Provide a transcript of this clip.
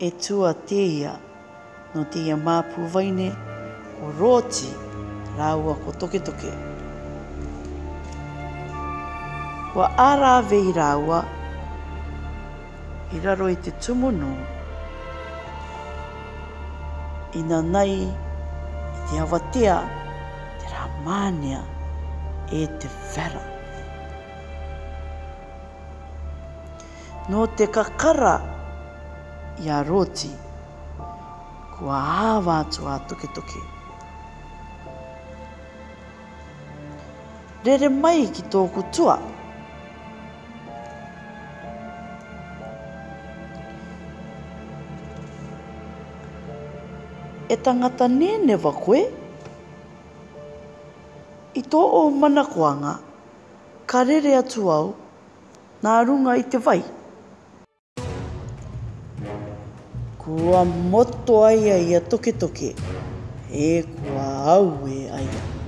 e tua teia no teia māpū vaine o roti rāua ko toke toke. Kua ārā vei rāua i raro i te tumunu i nā nei i te awatea te rā mānea e te whera. Nō te kakara kakara i a roti. Kua āwa atu a toke toke. Rere mai ki tōku tua. E tangata nene wa koe. I tō o mana koanga, ka rere atu au, Nā runga i te vai. Kua moto ai ia toke toke, e kua aue aia.